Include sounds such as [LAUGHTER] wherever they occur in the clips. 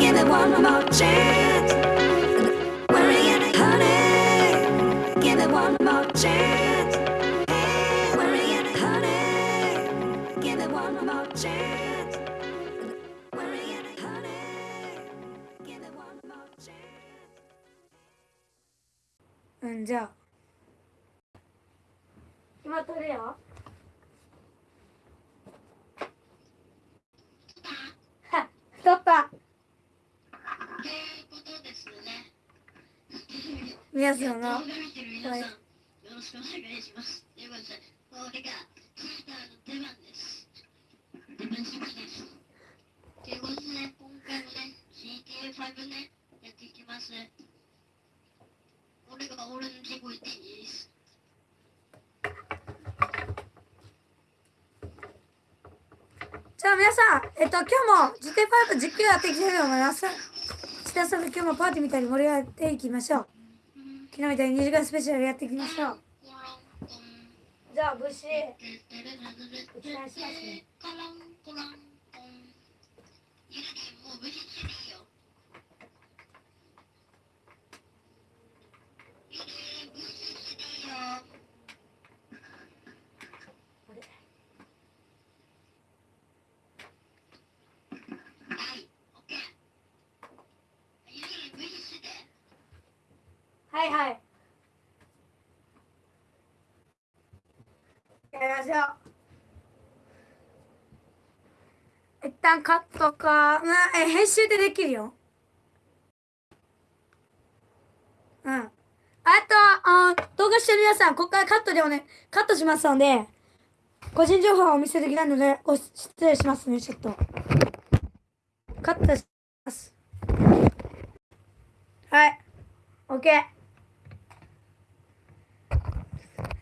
give it one more chance. Honey, give one more chance. Honey, give one more chance. Honey, give one more chance. [LAUGHS] 皆さんの動画見てる皆さん、はいよろしくお願いします。ということで、これがチーターの出番です。出番しです。ということで、今回もね、GTA5 ね、やっていきます。これが俺の自己です。じゃあ皆さんえっと今日も GT5 実況やっていきたいと思います千田さんと今日もパーティーみたいに盛り上がっていきましょう昨日みたいに2時間スペシャルやっていきましょう。じゃあ武士お伝えします。ねカランコランコン。ゆるりもう無視していいよ。ゆるり無視していいよ。はい、オッケー。ゆるり無視して。はいはい。やりましょう。一旦カットか。まあえ編集でできるよ。うん。あとあ動画してる皆さんここからカットでおねカットしますので個人情報はお見せできないのでご失礼しますねちょっと。カットします。はい。OK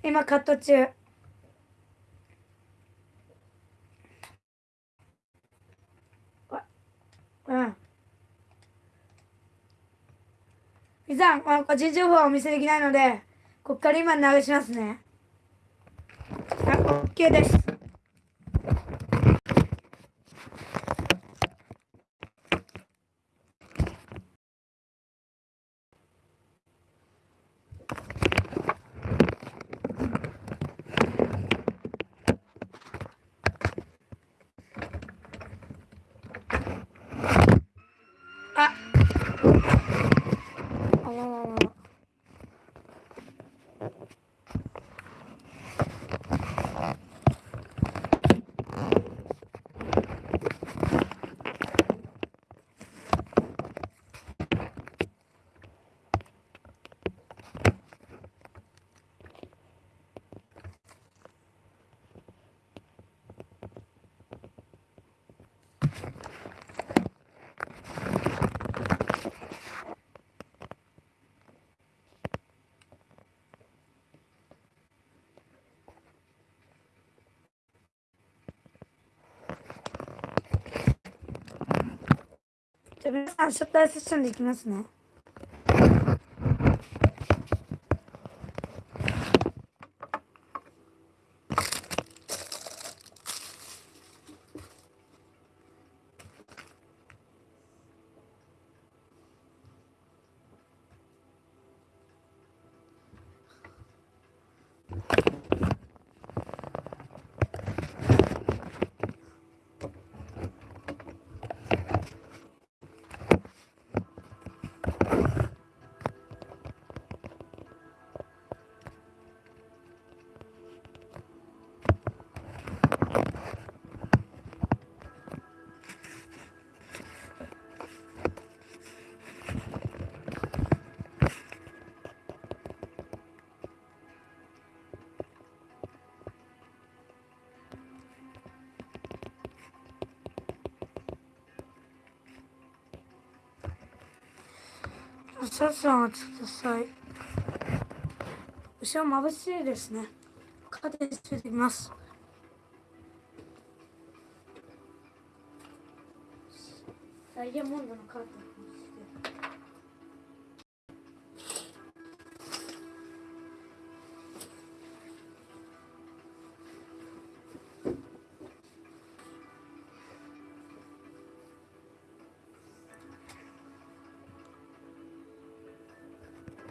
今カット中。うん。皆さんあ個人情報はお見せできないのでこっから今流しますね。あ OK です。皆さんシャッターセッションでいきますね。少々お待ちください。後ろ眩しいですね。カーテンついてきます。ダイヤモンドのカーテン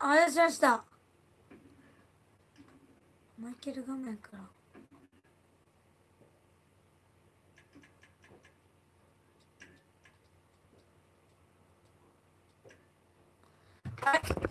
あれしました。マイケル画面から。はい。